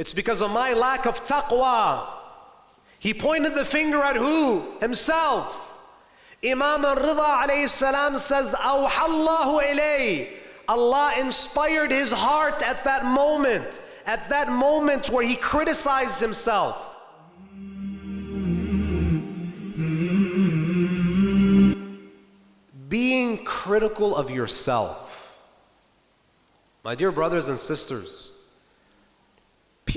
It's because of my lack of taqwa. He pointed the finger at who? Himself. Imam al-Rida alayhi salam says, Awhallahu ilay. Allah inspired his heart at that moment, at that moment where he criticized himself. Being critical of yourself. My dear brothers and sisters,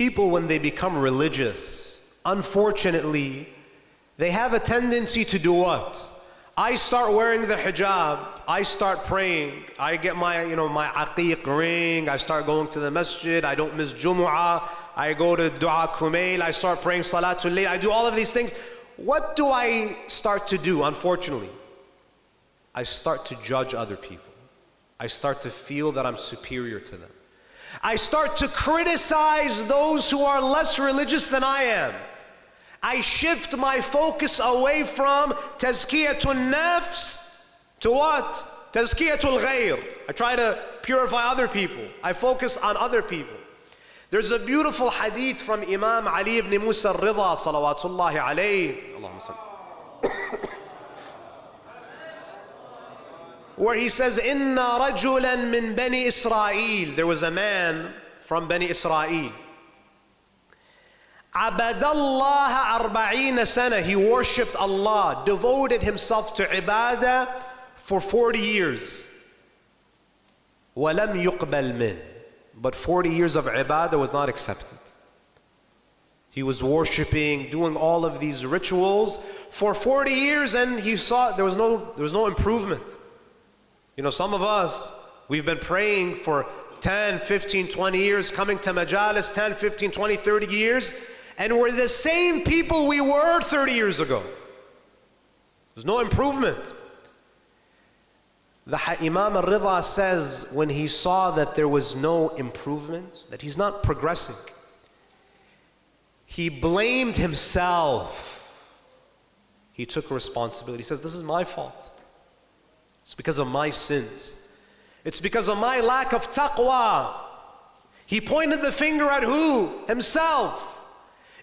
people when they become religious, unfortunately, they have a tendency to do what? I start wearing the hijab, I start praying, I get my, you know, my aqiq ring, I start going to the masjid, I don't miss Jumu'ah, I go to Dua Kumail, I start praying Salatul Layl, I do all of these things. What do I start to do, unfortunately? I start to judge other people. I start to feel that I'm superior to them. I start to criticize those who are less religious than I am. I shift my focus away from tazkiyatul nafs to what? Tazkiyatul ghayr. I try to purify other people. I focus on other people. There's a beautiful hadith from Imam Ali ibn Musa al-Rida salawatullahi alayhi. Allahumma where he says, Inna rajulan min Bani Israel. There was a man from Bani Israel. Abadallah arba'ina sana. He worshipped Allah, devoted himself to ibadah for 40 years. Walam yuqbal min. But 40 years of ibadah was not accepted. He was worshiping, doing all of these rituals for 40 years and he saw there was no, there was no improvement. You know, some of us, we've been praying for 10, 15, 20 years, coming to majalis 10, 15, 20, 30 years, and we're the same people we were 30 years ago. There's no improvement. The Imam al-Rida says when he saw that there was no improvement, that he's not progressing, he blamed himself. He took responsibility. He says, this is my fault. It's because of my sins. It's because of my lack of taqwa. He pointed the finger at who? Himself.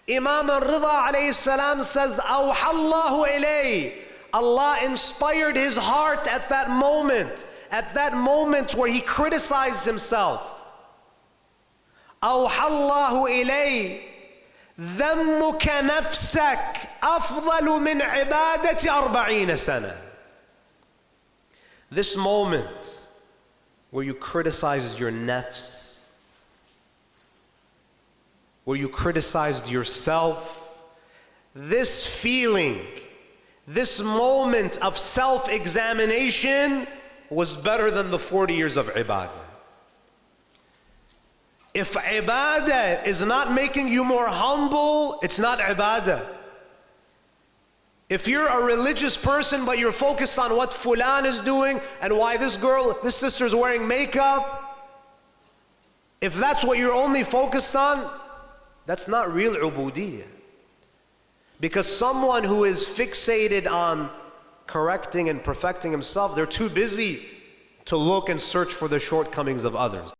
Imam al-Rida alayhi salam says, Awhallahu ilay. Allah inspired his heart at that moment, at that moment where he criticized himself. Awhallahu ilay. ذمك نفسك أفضل من عبادة أربعين سنة. this moment where you criticize your nafs, where you criticized yourself, this feeling, this moment of self examination was better than the 40 years of ibadah. If ibadah is not making you more humble, it's not ibadah. If you're a religious person but you're focused on what fulan is doing and why this girl, this sister is wearing makeup, if that's what you're only focused on, that's not real ubudiyyah. Because someone who is fixated on correcting and perfecting himself, they're too busy to look and search for the shortcomings of others.